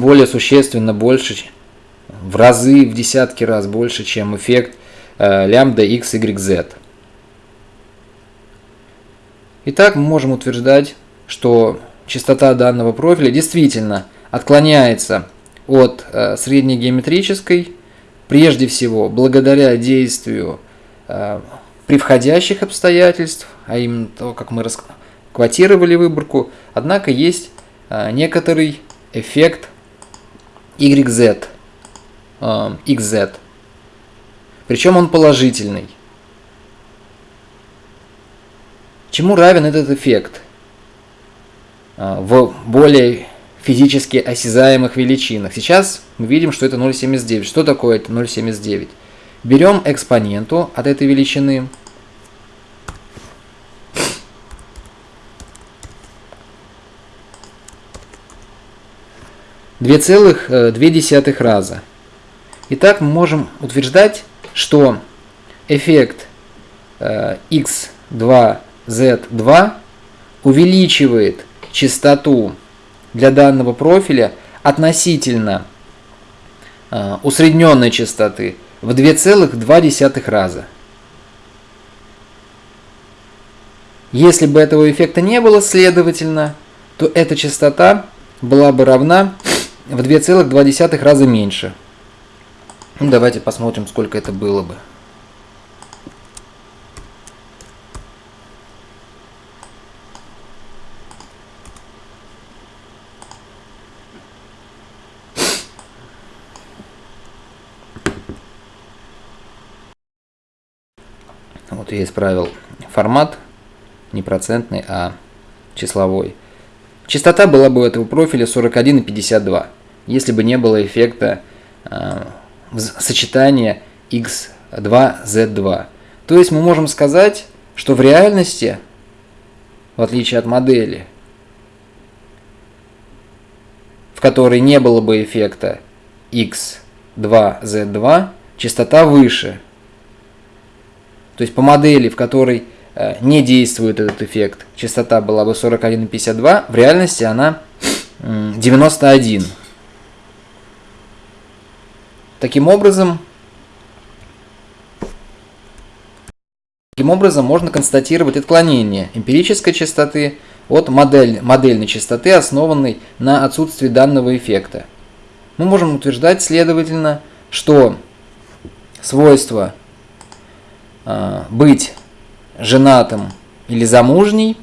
более существенно больше, в разы, в десятки раз больше, чем эффект э, лямбда x, y, z. Итак, мы можем утверждать, что частота данного профиля действительно отклоняется от э, среднегеометрической, прежде всего благодаря действию э, превходящих обстоятельств, а именно то, как мы расквотировали выборку, однако есть некоторый эффект YZ, э, XZ, причем он положительный. Чему равен этот эффект? Э, в более физически осязаемых величинах. Сейчас мы видим, что это 0,79. Что такое это 0,79? Берем экспоненту от этой величины. Две целых э, две десятых раза. Итак, мы можем утверждать, что эффект x2z2 увеличивает частоту для данного профиля относительно э, усредненной частоты в 2,2 раза. Если бы этого эффекта не было, следовательно, то эта частота была бы равна в 2,2 раза меньше. Ну, давайте посмотрим, сколько это было бы. Вот я исправил формат, не процентный, а числовой. Частота была бы у этого профиля 41,52, если бы не было эффекта э, сочетания x2z2. То есть мы можем сказать, что в реальности, в отличие от модели, в которой не было бы эффекта x2z2, частота выше – то есть по модели, в которой не действует этот эффект, частота была бы 41,52, в реальности она 91. Таким образом, таким образом можно констатировать отклонение эмпирической частоты от модель, модельной частоты, основанной на отсутствии данного эффекта. Мы можем утверждать, следовательно, что свойства Э, быть женатым или замужней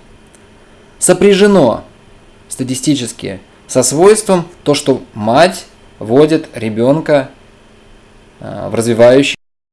сопряжено статистически со свойством то, что мать водит ребенка э, в развивающий